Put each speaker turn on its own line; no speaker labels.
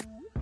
Ooh.